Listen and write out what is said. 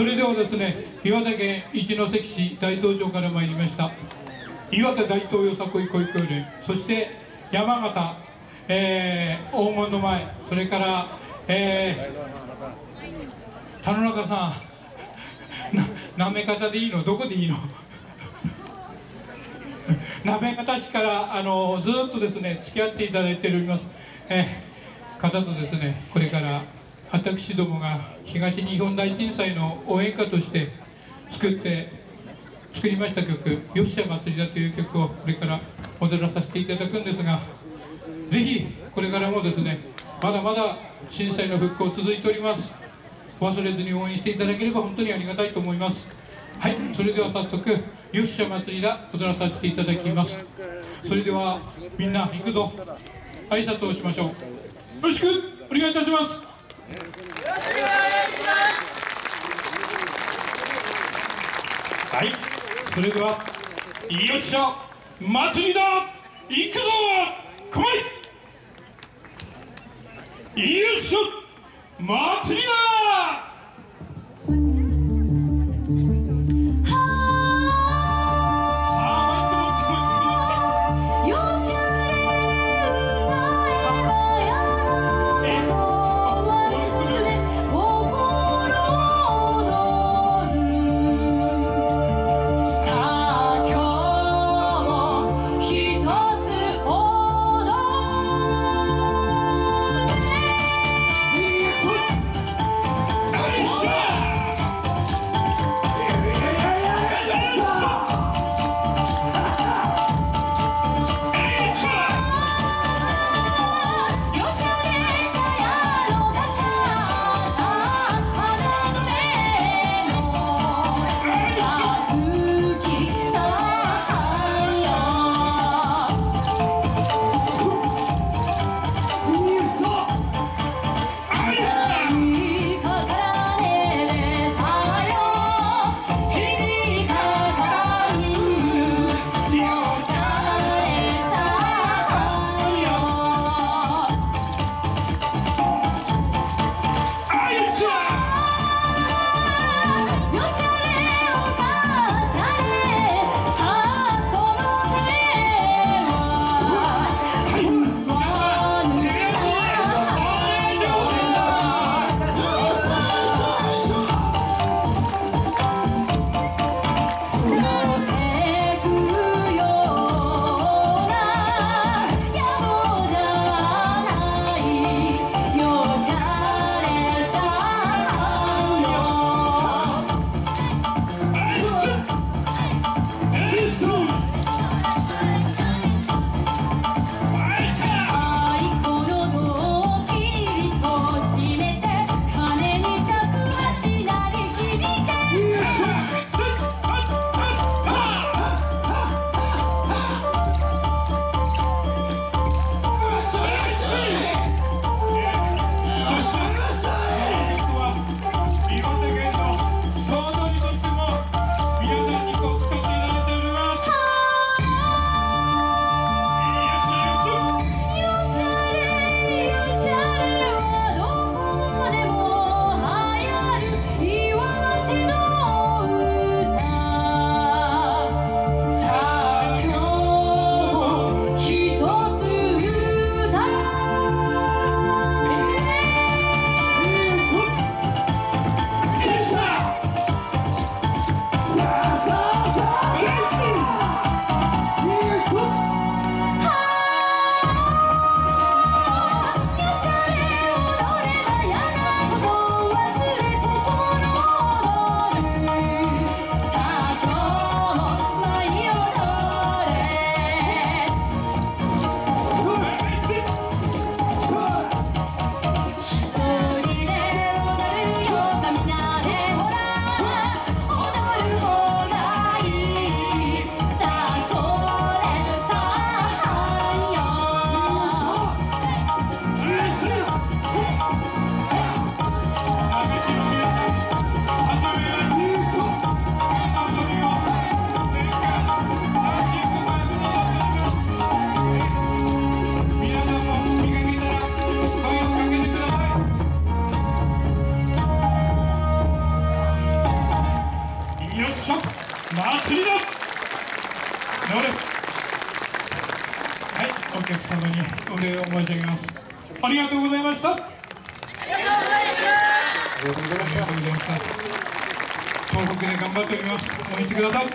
それではですね岩手県一関市大東町から参りました岩手大東よさこい保育園そして山形、えー、黄金の前それから、えー、田野中さんななめ方でいいの？どこでいいの？なめ方市からあのずっとですね付き合っていただいております、えー、方とですねこれから私どもが東日本大震災の応援歌として作って作りました曲「よっしゃ祭りだ」という曲をこれから踊らさせていただくんですがぜひこれからもですねまだまだ震災の復興続いております。忘れずに応援していただければ本当にありがたいと思います。はいそれでは早速「よっしゃ祭りだ」踊らさせていただきます。それではみんな行くぞ。挨拶をしましょう。よろしくお願いいたします。はい、それでは、よっしゃ、祭りだ。行くぞ。来いよっしゃ、祭りだ。礼を申し上げます。ありがとうございました。ありがとうございました。東北で頑張っております。お見てください